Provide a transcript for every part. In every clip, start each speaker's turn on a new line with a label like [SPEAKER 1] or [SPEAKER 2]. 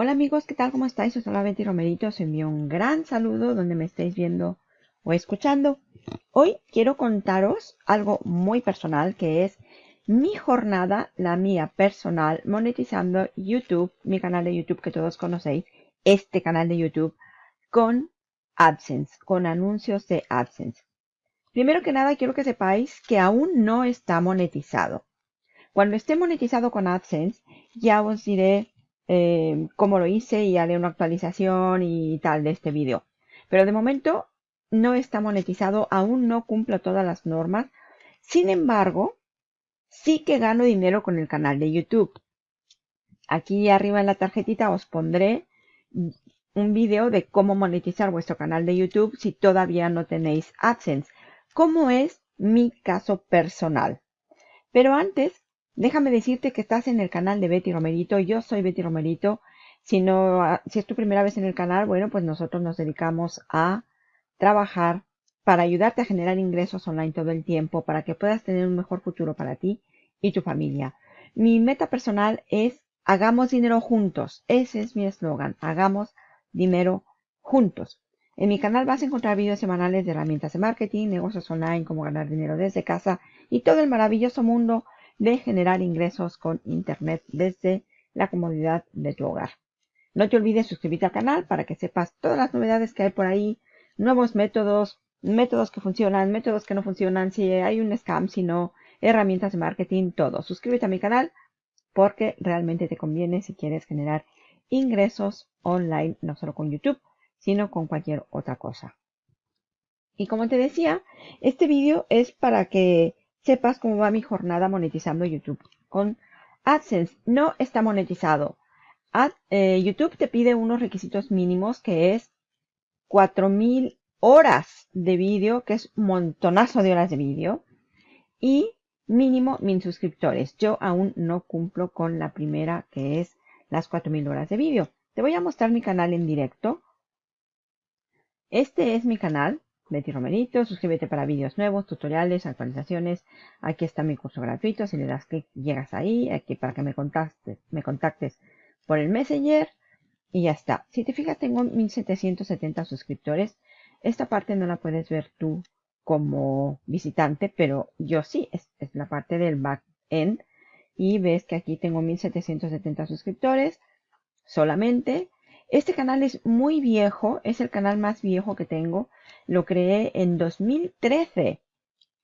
[SPEAKER 1] Hola amigos, ¿qué tal? ¿Cómo estáis? Soy la Betty Romerito. Os envío un gran saludo donde me estéis viendo o escuchando. Hoy quiero contaros algo muy personal que es mi jornada, la mía personal, monetizando YouTube, mi canal de YouTube que todos conocéis, este canal de YouTube, con AdSense, con anuncios de AdSense. Primero que nada, quiero que sepáis que aún no está monetizado. Cuando esté monetizado con AdSense, ya os diré eh, cómo lo hice y haré una actualización y tal de este vídeo. Pero de momento no está monetizado, aún no cumplo todas las normas. Sin embargo, sí que gano dinero con el canal de YouTube. Aquí arriba en la tarjetita os pondré un vídeo de cómo monetizar vuestro canal de YouTube si todavía no tenéis AdSense, como es mi caso personal. Pero antes Déjame decirte que estás en el canal de Betty Romerito. Yo soy Betty Romerito. Si, no, si es tu primera vez en el canal, bueno, pues nosotros nos dedicamos a trabajar para ayudarte a generar ingresos online todo el tiempo, para que puedas tener un mejor futuro para ti y tu familia. Mi meta personal es hagamos dinero juntos. Ese es mi eslogan. Hagamos dinero juntos. En mi canal vas a encontrar vídeos semanales de herramientas de marketing, negocios online, cómo ganar dinero desde casa y todo el maravilloso mundo de generar ingresos con Internet desde la comodidad de tu hogar. No te olvides suscribirte al canal para que sepas todas las novedades que hay por ahí, nuevos métodos, métodos que funcionan, métodos que no funcionan, si hay un scam, si no, herramientas de marketing, todo. Suscríbete a mi canal porque realmente te conviene si quieres generar ingresos online, no solo con YouTube, sino con cualquier otra cosa. Y como te decía, este vídeo es para que sepas cómo va mi jornada monetizando YouTube. Con AdSense no está monetizado. Eh, YouTube te pide unos requisitos mínimos que es 4000 horas de vídeo, que es un montonazo de horas de vídeo, y mínimo 1000 suscriptores. Yo aún no cumplo con la primera, que es las 4000 horas de vídeo. Te voy a mostrar mi canal en directo. Este es mi canal. Betty Romerito, suscríbete para vídeos nuevos, tutoriales, actualizaciones. Aquí está mi curso gratuito, si le das clic llegas ahí, aquí para que me contactes, me contactes por el Messenger y ya está. Si te fijas tengo 1770 suscriptores. Esta parte no la puedes ver tú como visitante, pero yo sí, es, es la parte del back-end. Y ves que aquí tengo 1770 suscriptores solamente. Este canal es muy viejo, es el canal más viejo que tengo. Lo creé en 2013,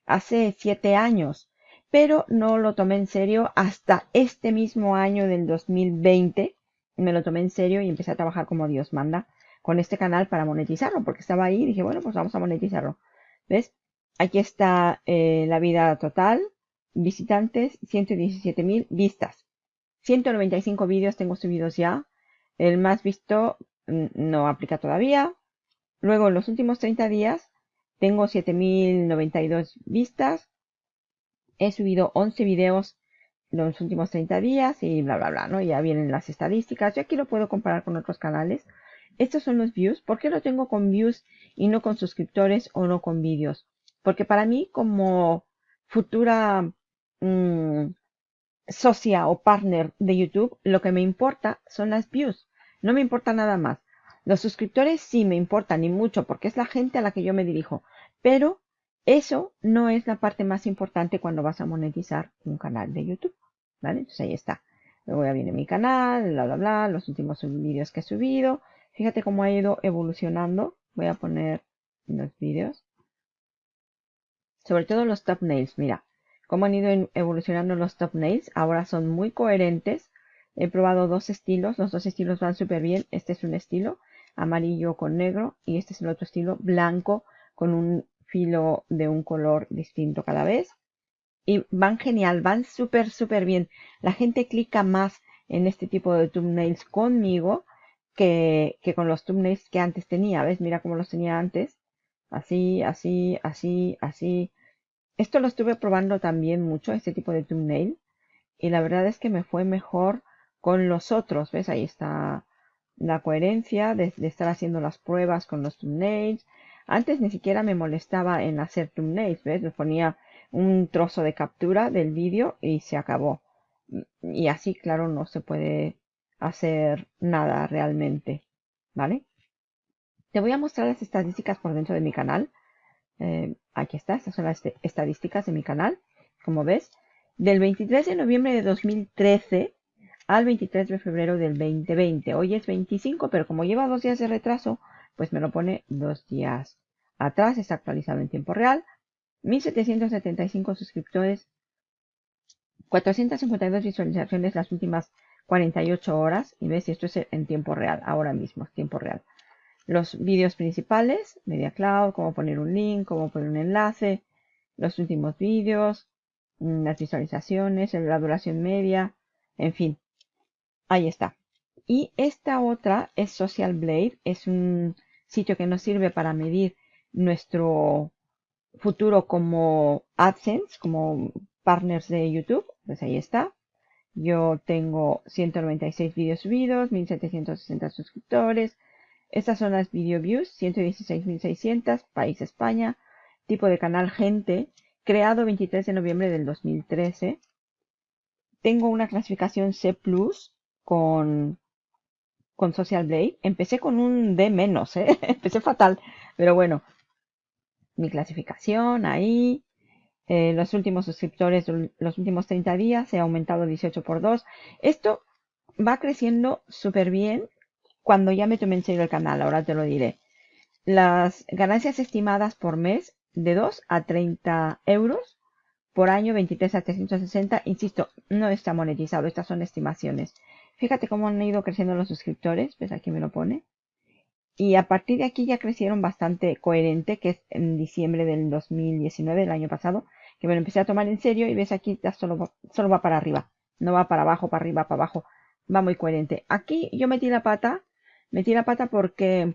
[SPEAKER 1] hace siete años, pero no lo tomé en serio hasta este mismo año del 2020. Me lo tomé en serio y empecé a trabajar como Dios manda con este canal para monetizarlo, porque estaba ahí y dije, bueno, pues vamos a monetizarlo. ¿Ves? Aquí está eh, la vida total, visitantes, 117 mil vistas. 195 vídeos tengo subidos ya. El más visto mm, no aplica todavía. Luego, en los últimos 30 días, tengo 7092 vistas. He subido 11 videos en los últimos 30 días y bla, bla, bla, ¿no? Ya vienen las estadísticas. Yo aquí lo puedo comparar con otros canales. Estos son los views. ¿Por qué lo tengo con views y no con suscriptores o no con vídeos? Porque para mí, como futura mm, socia o partner de YouTube, lo que me importa son las views. No me importa nada más. Los suscriptores sí me importan y mucho porque es la gente a la que yo me dirijo. Pero eso no es la parte más importante cuando vas a monetizar un canal de YouTube. ¿Vale? Entonces ahí está. Luego ya viene mi canal, bla, bla, bla, los últimos vídeos que he subido. Fíjate cómo ha ido evolucionando. Voy a poner los vídeos. Sobre todo los thumbnails, mira cómo han ido evolucionando los thumbnails. Ahora son muy coherentes. He probado dos estilos, los dos estilos van súper bien. Este es un estilo amarillo con negro y este es el otro estilo blanco con un filo de un color distinto cada vez. Y van genial, van súper, súper bien. La gente clica más en este tipo de thumbnails conmigo que, que con los thumbnails que antes tenía. ¿Ves? Mira cómo los tenía antes. Así, así, así, así. Esto lo estuve probando también mucho, este tipo de thumbnail. Y la verdad es que me fue mejor con los otros. ¿Ves? Ahí está la coherencia de, estar haciendo las pruebas con los thumbnails. Antes ni siquiera me molestaba en hacer thumbnails. ¿Ves? Me ponía un trozo de captura del vídeo y se acabó. Y así, claro, no se puede hacer nada realmente, ¿vale? Te voy a mostrar las estadísticas por dentro de mi canal. Eh, aquí está, estas son las estadísticas de mi canal. Como ves, del 23 de noviembre de 2013 al 23 de febrero del 2020. Hoy es 25, pero como lleva dos días de retraso, pues me lo pone dos días atrás. Está actualizado en tiempo real. 1775 suscriptores, 452 visualizaciones las últimas 48 horas. Y ves, esto es en tiempo real, ahora mismo, tiempo real. Los vídeos principales, Media Cloud, cómo poner un link, cómo poner un enlace, los últimos vídeos, mm, las visualizaciones, la duración media, en fin, ahí está. Y esta otra es Social Blade, es un sitio que nos sirve para medir nuestro futuro como AdSense, como partners de YouTube, pues ahí está. Yo tengo 196 vídeos subidos, 1760 suscriptores. Estas son las video views, 116.600, país España. Tipo de canal gente, creado 23 de noviembre del 2013. Tengo una clasificación C+, con, con Social Blade. Empecé con un D menos, ¿eh? empecé fatal, pero bueno, mi clasificación ahí. Eh, los últimos suscriptores, los últimos 30 días, ha aumentado 18 por 2. Esto va creciendo súper bien cuando ya me tomé en serio el canal, ahora te lo diré. Las ganancias estimadas por mes de 2 a 30 euros, por año 23 a 360, insisto, no está monetizado, estas son estimaciones. Fíjate cómo han ido creciendo los suscriptores, ves aquí me lo pone. Y a partir de aquí ya crecieron bastante coherente, que es en diciembre del 2019, del año pasado, que me lo empecé a tomar en serio y ves aquí ya solo, solo va para arriba. No va para abajo, para arriba, para abajo. Va muy coherente. Aquí yo metí la pata. Metí la pata porque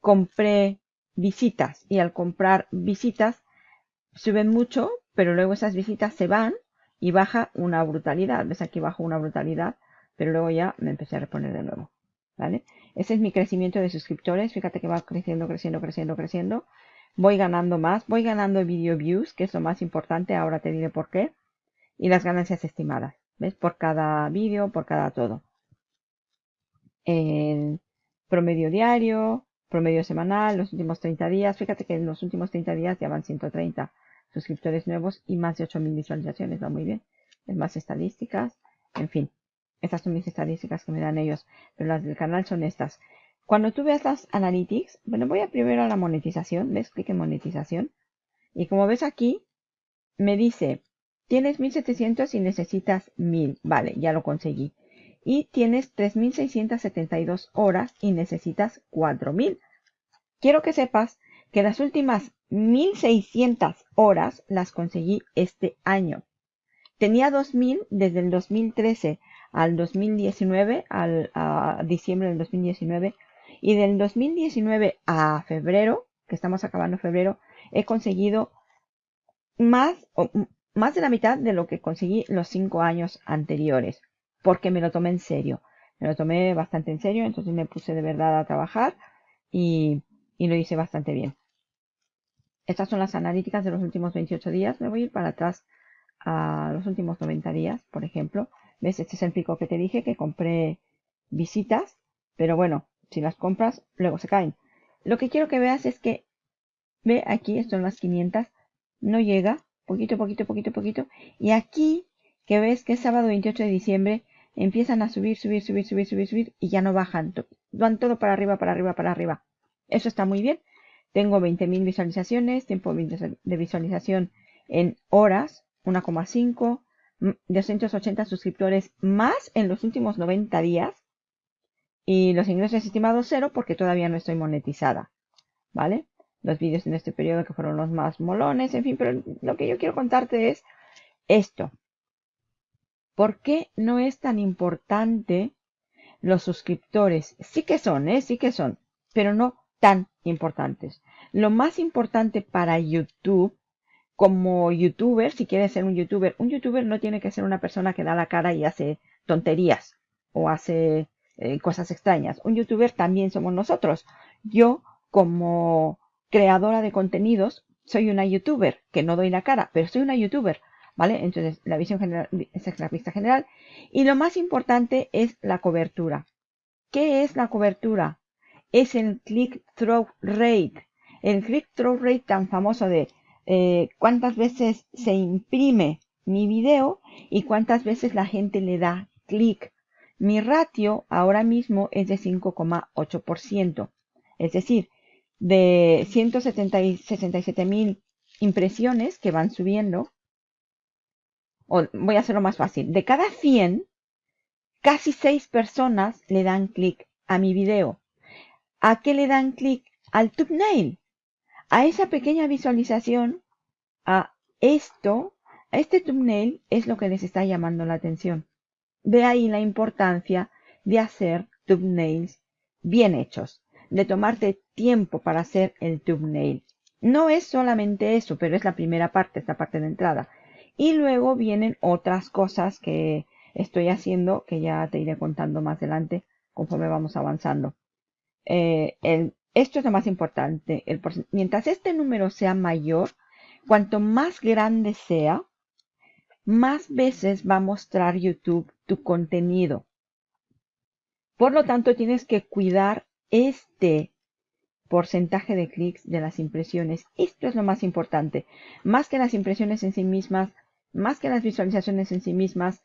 [SPEAKER 1] compré visitas. Y al comprar visitas suben mucho, pero luego esas visitas se van y baja una brutalidad. ¿Ves aquí bajo una brutalidad? Pero luego ya me empecé a reponer de nuevo. ¿Vale? Ese es mi crecimiento de suscriptores. Fíjate que va creciendo, creciendo, creciendo, creciendo. Voy ganando más. Voy ganando video views, que es lo más importante. Ahora te diré por qué. Y las ganancias estimadas. ¿Ves? Por cada vídeo, por cada todo. El promedio diario, promedio semanal, los últimos 30 días. Fíjate que en los últimos 30 días ya van 130 suscriptores nuevos y más de 8000 visualizaciones. Va muy bien. Es más estadísticas. En fin. Estas son mis estadísticas que me dan ellos, pero las del canal son estas. Cuando tú veas las analytics, bueno, voy a primero a la monetización, ¿ves? Clic en monetización. Y como ves aquí, me dice, tienes 1700 y necesitas 1000. Vale, ya lo conseguí. Y tienes 3672 horas y necesitas 4000. Quiero que sepas que las últimas 1600 horas las conseguí este año. Tenía 2000 desde el 2013 al 2019, al, a diciembre del 2019, y del 2019 a febrero, que estamos acabando febrero, he conseguido más, más de la mitad de lo que conseguí los cinco años anteriores, porque me lo tomé en serio. Me lo tomé bastante en serio, entonces me puse de verdad a trabajar y, y lo hice bastante bien. Estas son las analíticas de los últimos 28 días. Me voy a ir para atrás a los últimos 90 días, por ejemplo. ¿Ves? Este es el pico que te dije que compré visitas. Pero bueno, si las compras, luego se caen. Lo que quiero que veas es que, ve aquí, son las 500. No llega. Poquito, poquito, poquito, poquito. Y aquí, que ves que es sábado 28 de diciembre, empiezan a subir, subir, subir, subir, subir, subir. Y ya no bajan. Van todo para arriba, para arriba, para arriba. Eso está muy bien. Tengo 20.000 visualizaciones, tiempo de visualización en horas, 1,5. 280 suscriptores más en los últimos 90 días. Y los ingresos estimados cero porque todavía no estoy monetizada. ¿Vale? Los vídeos en este periodo que fueron los más molones, en fin, pero lo que yo quiero contarte es esto. ¿Por qué no es tan importante los suscriptores? Sí que son, ¿eh? Sí que son, pero no tan importantes. Lo más importante para YouTube como youtuber, si quieres ser un youtuber, un youtuber no tiene que ser una persona que da la cara y hace tonterías o hace eh, cosas extrañas. Un youtuber también somos nosotros. Yo, como creadora de contenidos, soy una youtuber, que no doy la cara, pero soy una youtuber. ¿Vale? Entonces, la visión general, esa es la vista general. Y lo más importante es la cobertura. ¿Qué es la cobertura? Es el click-through rate. El click-through rate tan famoso de eh, cuántas veces se imprime mi video y cuántas veces la gente le da clic. Mi ratio ahora mismo es de 5,8%. Es decir, de 167 mil impresiones que van subiendo, o voy a hacerlo más fácil, de cada 100, casi 6 personas le dan clic a mi video. ¿A qué le dan clic? Al thumbnail. A esa pequeña visualización, a esto, a este thumbnail es lo que les está llamando la atención. De ahí la importancia de hacer thumbnails bien hechos, de tomarte tiempo para hacer el thumbnail. No es solamente eso, pero es la primera parte, esta parte de entrada. Y luego vienen otras cosas que estoy haciendo, que ya te iré contando más adelante conforme vamos avanzando. Eh, esto es lo más importante. mientras este número sea mayor, cuanto más grande sea, más veces va a mostrar YouTube tu contenido. Por lo tanto, tienes que cuidar este porcentaje de clics de las impresiones. Esto es lo más importante. Más que las impresiones en sí mismas, más que las visualizaciones en sí mismas,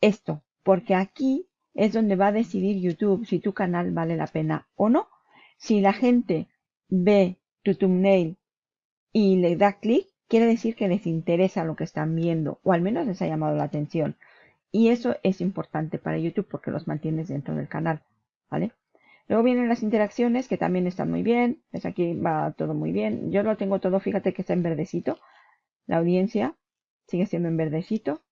[SPEAKER 1] esto. Porque aquí es donde va a decidir YouTube si tu canal vale la pena o no. Si la gente ve tu thumbnail y le da clic, quiere decir que les interesa lo que están viendo o al menos les ha llamado la atención. Y eso es importante para YouTube porque los mantienes dentro del canal. ¿Vale? Luego vienen las interacciones que también están muy bien. Pues aquí va todo muy bien. Yo lo tengo todo, fíjate que está en verdecito. La audiencia sigue siendo en verdecito.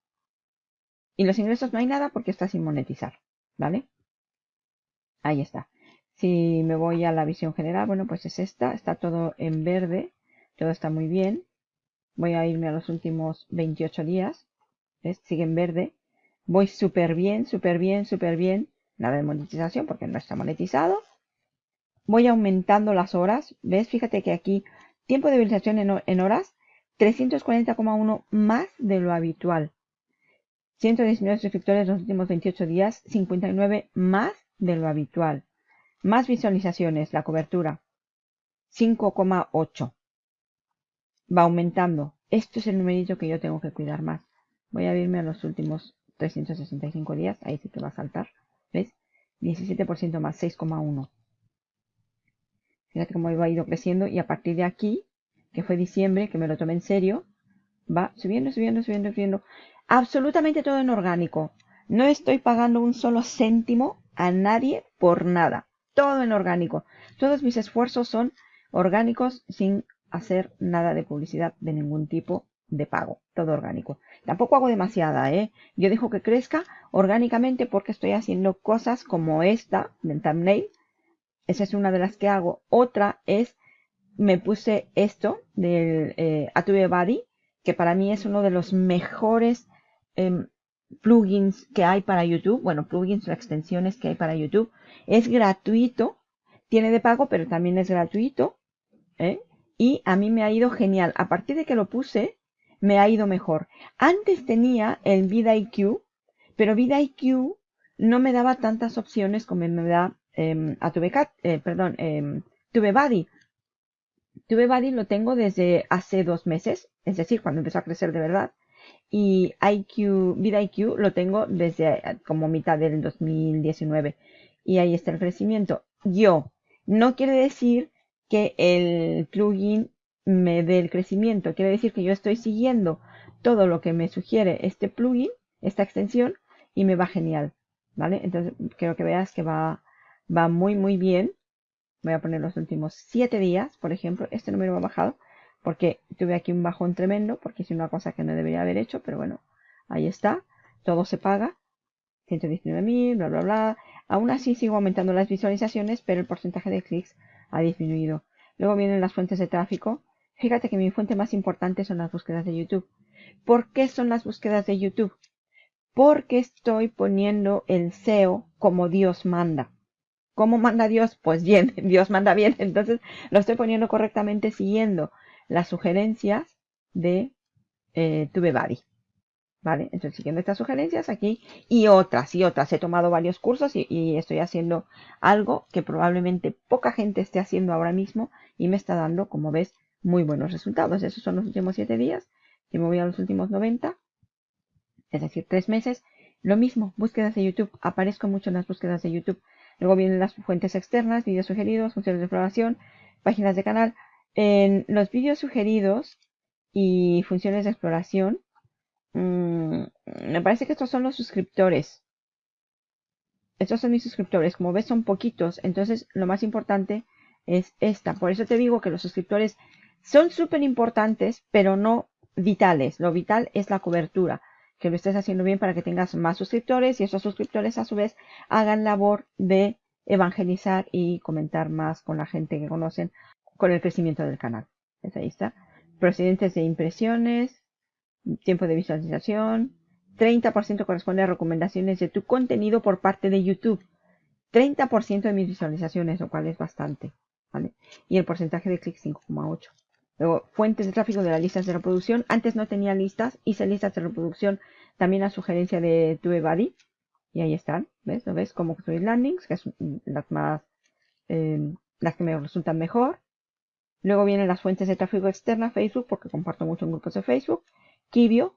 [SPEAKER 1] Y los ingresos no hay nada porque está sin monetizar. ¿Vale? Ahí está. Si me voy a la visión general, bueno, pues es esta. Está todo en verde. Todo está muy bien. Voy a irme a los últimos 28 días. ¿Ves? Sigue en verde. Voy súper bien, súper bien, súper bien nada de monetización porque no está monetizado. Voy aumentando las horas. ¿Ves? Fíjate que aquí tiempo de visualización en, horas 340,1 más de lo habitual. 119 suscriptores en los últimos 28 días, 59 más de lo habitual. Más visualizaciones, la cobertura, 5,8. Va aumentando. Esto es el numerito que yo tengo que cuidar más. Voy a irme a los últimos 365 días. Ahí sí que va a saltar. ¿Ves? 17% más, 6,1. Fíjate cómo ha ido creciendo y a partir de aquí, que fue diciembre, que me lo tomé en serio, va subiendo, subiendo, subiendo, subiendo. Absolutamente todo en orgánico. No estoy pagando un solo céntimo a nadie por nada. Todo en orgánico. Todos mis esfuerzos son orgánicos sin hacer nada de publicidad de ningún tipo de pago, todo orgánico. Tampoco hago demasiada, ¿eh? Yo dejo que crezca orgánicamente porque estoy haciendo cosas como esta del thumbnail. Esa es una de las que hago. Otra es, me puse esto del eh, Body, que para mí es uno de los mejores em, plugins que hay para YouTube. Bueno, plugins o extensiones que hay para YouTube. Es gratuito. Tiene de pago, pero también es gratuito. ¿eh? Y a mí me ha ido genial. A partir de que lo puse, me ha ido mejor. Antes tenía el VidIQ, pero VidIQ no me daba tantas opciones como me da TubeCat, eh, perdón, TubeBuddy. TubeBuddy lo tengo desde hace dos meses, es decir, cuando empezó a crecer de verdad. Y IQ, VidIQ lo tengo desde eh, como mitad del 2019. Y ahí está el crecimiento. Yo, no quiere decir que el plugin me dé el crecimiento. Quiere decir que yo estoy siguiendo todo lo que me sugiere este plugin, esta extensión, y me va genial. ¿Vale? Entonces, quiero que veas que va, va muy, muy bien. Voy a poner los últimos 7 días, por ejemplo. Este número ha bajado porque tuve aquí un bajón tremendo, porque hice una cosa que no debería haber hecho, pero bueno, ahí está. Todo se paga. 119.000, bla, bla, bla. Aún así sigo aumentando las visualizaciones, pero el porcentaje de clics ha disminuido. Luego vienen las fuentes de tráfico. Fíjate que mi fuente más importante son las búsquedas de YouTube. ¿Por qué son las búsquedas de YouTube? Porque estoy poniendo el SEO como Dios manda. ¿Cómo manda Dios? Pues bien, Dios manda bien. Entonces lo estoy poniendo correctamente siguiendo las sugerencias de eh. ¿Vale? Entonces, siguiendo estas sugerencias aquí y otras y otras. He tomado varios cursos y, estoy haciendo algo que probablemente poca gente esté haciendo ahora mismo y me está dando, como ves, muy buenos resultados. Esos son los últimos 7 días. Y me voy a los últimos 90, es decir, 3 meses. Lo mismo, búsquedas de YouTube. Aparezco mucho en las búsquedas de YouTube. Luego vienen las fuentes externas, vídeos sugeridos, funciones de exploración, páginas de canal. En los vídeos sugeridos y funciones de exploración, mmm, me parece que estos son los suscriptores. Estos son mis suscriptores. Como ves, son poquitos. Entonces, lo más importante es esta. Por eso te digo que los suscriptores son súper importantes, pero no vitales. Lo vital es la cobertura. Que lo estés haciendo bien para que tengas más suscriptores y esos suscriptores a su vez hagan labor de evangelizar y comentar más con la gente que conocen con el crecimiento del canal. ¿Ves? Ahí está. Procedentes de impresiones, tiempo de visualización, 30% corresponde a recomendaciones de tu contenido por parte de YouTube. 30% de mis visualizaciones, lo cual es bastante. ¿vale? Y el porcentaje de clics 5,8. Luego, fuentes de tráfico de las listas de reproducción. Antes no tenía listas, hice listas de reproducción también a sugerencia de TubeBuddy. Y ahí están, ¿ves? ¿Lo ves? Cómo construir landings, que son las más, eh, las que me resultan mejor. Luego vienen las fuentes de tráfico externa, Facebook, porque comparto mucho en grupos de Facebook. Kibio,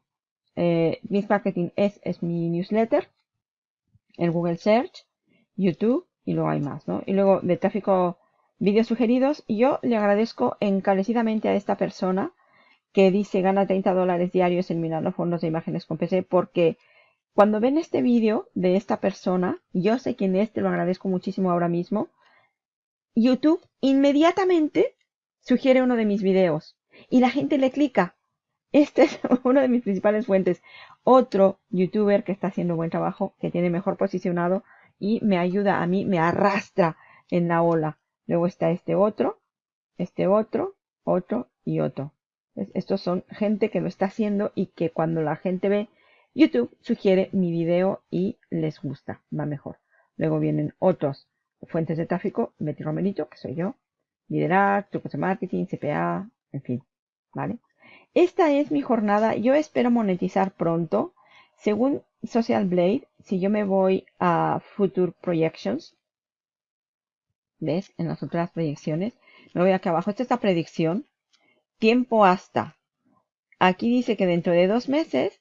[SPEAKER 1] eh, Miss Marketing es, es mi newsletter. El Google Search, YouTube, y luego hay más, ¿no? Y luego de tráfico vídeos sugeridos. Yo le agradezco encarecidamente a esta persona que dice gana 30 dólares diarios eliminando fondos de imágenes con PC porque cuando ven este vídeo de esta persona, yo sé quién es, te lo agradezco muchísimo ahora mismo, YouTube inmediatamente sugiere uno de mis videos y la gente le clica. Este es uno de mis principales fuentes. Otro youtuber que está haciendo buen trabajo, que tiene mejor posicionado y me ayuda a mí, me arrastra en la ola. Luego está este otro, este otro, otro y otro. Estos son gente que lo está haciendo y que cuando la gente ve YouTube sugiere mi video y les gusta, va mejor. Luego vienen otros fuentes de tráfico, Betty Romerito, que soy yo, liderar, trucos de marketing, CPA, en fin, ¿vale? Esta es mi jornada. Yo espero monetizar pronto. Según Social Blade, si yo me voy a Future Projections, ¿Ves? En las otras proyecciones. Me voy aquí abajo. Esta es la predicción. Tiempo hasta. Aquí dice que dentro de dos meses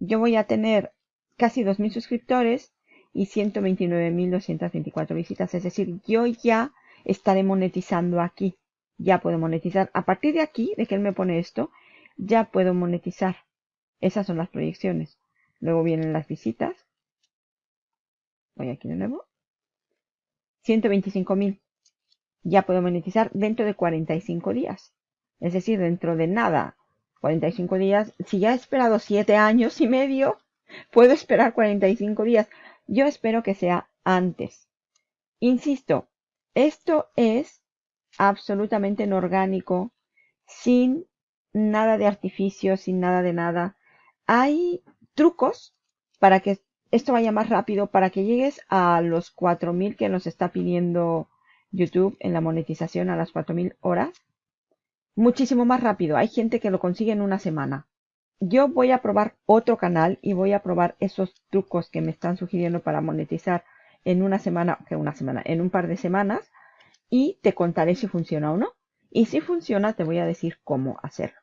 [SPEAKER 1] yo voy a tener casi 2.000 suscriptores y 129.224 visitas. Es decir, yo ya estaré monetizando aquí. Ya puedo monetizar. A partir de aquí, de que él me pone esto, ya puedo monetizar. Esas son las proyecciones. Luego vienen las visitas. Voy aquí de nuevo. 125.000. Ya puedo monetizar dentro de 45 días. Es decir, dentro de nada. 45 días. Si ya he esperado 7 años y medio, puedo esperar 45 días. Yo espero que sea antes. Insisto, esto es absolutamente orgánico, sin nada de artificio, sin nada de nada. Hay trucos para que esto vaya más rápido para que llegues a los 4000 que nos está pidiendo YouTube en la monetización a las 4000 horas. Muchísimo más rápido. Hay gente que lo consigue en una semana. Yo voy a probar otro canal y voy a probar esos trucos que me están sugiriendo para monetizar en una semana, que una semana, en un par de semanas y te contaré si funciona o no. Y si funciona, te voy a decir cómo hacerlo.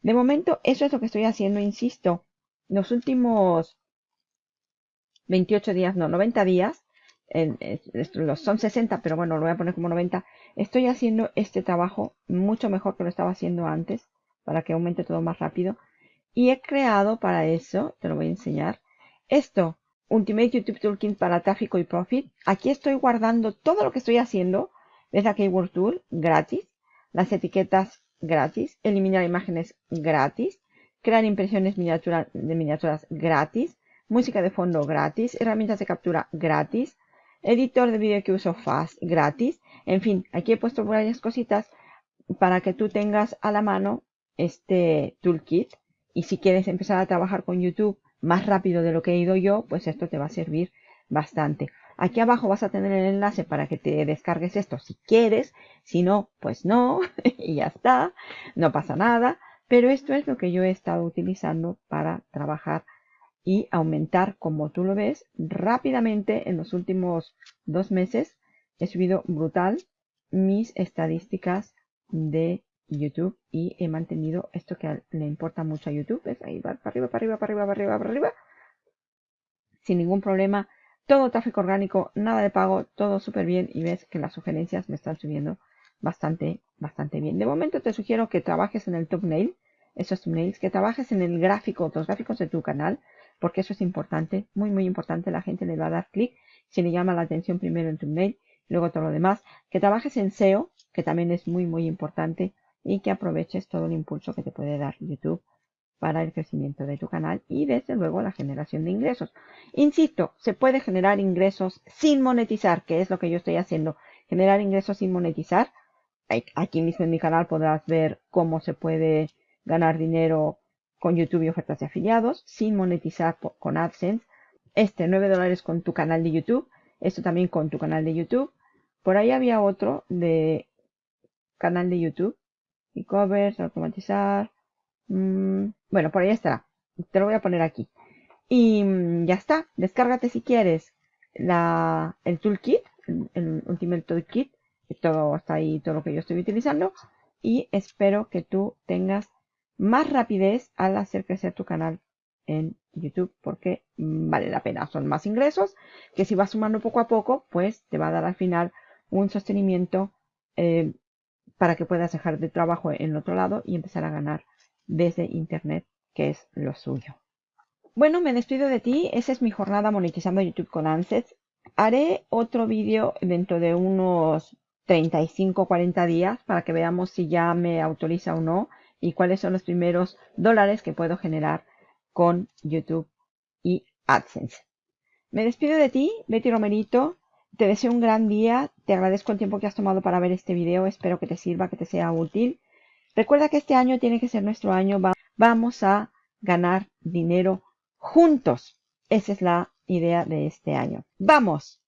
[SPEAKER 1] De momento, eso es lo que estoy haciendo, insisto. Los últimos 28 días, no, 90 días, son 60, pero bueno, lo voy a poner como 90. Estoy haciendo este trabajo mucho mejor que lo estaba haciendo antes, para que aumente todo más rápido. Y he creado para eso, te lo voy a enseñar, esto, Ultimate YouTube Toolkit para tráfico y profit. Aquí estoy guardando todo lo que estoy haciendo. ¿Ves la Keyword Tool? Gratis. Las etiquetas gratis. Eliminar imágenes gratis. Crear impresiones de miniaturas gratis música de fondo gratis, herramientas de captura gratis, editor de vídeo que uso Fast gratis. En fin, aquí he puesto varias cositas para que tú tengas a la mano este toolkit. Y si quieres empezar a trabajar con YouTube más rápido de lo que he ido yo, pues esto te va a servir bastante. Aquí abajo vas a tener el enlace para que te descargues esto si quieres. Si no, pues no. y ya está. No pasa nada. Pero esto es lo que yo he estado utilizando para trabajar y aumentar, como tú lo ves, rápidamente en los últimos dos meses. He subido brutal mis estadísticas de YouTube y he mantenido esto que le importa mucho a YouTube. ¿Ves? Ahí va para arriba, para arriba, para arriba, para arriba, para arriba. Sin ningún problema. Todo tráfico orgánico, nada de pago, todo súper bien. Y ves que las sugerencias me están subiendo bastante, bastante bien. De momento te sugiero que trabajes en el thumbnail, esos thumbnails, que trabajes en el gráfico, los gráficos de tu canal, porque eso es importante, muy, muy importante. La gente le va a dar clic si le llama la atención primero en thumbnail, luego todo lo demás. Que trabajes en SEO, que también es muy, muy importante, y que aproveches todo el impulso que te puede dar YouTube para el crecimiento de tu canal y desde luego la generación de ingresos. Insisto, se puede generar ingresos sin monetizar, que es lo que yo estoy haciendo. Generar ingresos sin monetizar aquí mismo en mi canal podrás ver cómo se puede ganar dinero con YouTube y ofertas de afiliados sin monetizar con AdSense. Este 9 dólares con tu canal de YouTube. Esto también con tu canal de YouTube. Por ahí había otro de canal de YouTube. E-covers, automatizar. Mm, bueno, por ahí estará. Te lo voy a poner aquí. Y mm, ya está. Descárgate si quieres la, el toolkit, el, el Ultimate Toolkit todo está ahí, todo lo que yo estoy utilizando. Y espero que tú tengas más rapidez al hacer crecer tu canal en YouTube porque vale la pena. Son más ingresos que si vas sumando poco a poco, pues te va a dar al final un sostenimiento eh, para que puedas dejar de trabajo en otro lado y empezar a ganar desde Internet, que es lo suyo. Bueno, me despido de ti. Esa es mi jornada monetizando YouTube con ANSET. Haré otro vídeo dentro de unos 35 40 días para que veamos si ya me autoriza o no y cuáles son los primeros dólares que puedo generar con YouTube y AdSense. Me despido de ti, Betty Romerito. Te deseo un gran día. Te agradezco el tiempo que has tomado para ver este video. Espero que te sirva, que te sea útil. Recuerda que este año tiene que ser nuestro año. Vamos a ganar dinero juntos. Esa es la idea de este año. ¡Vamos!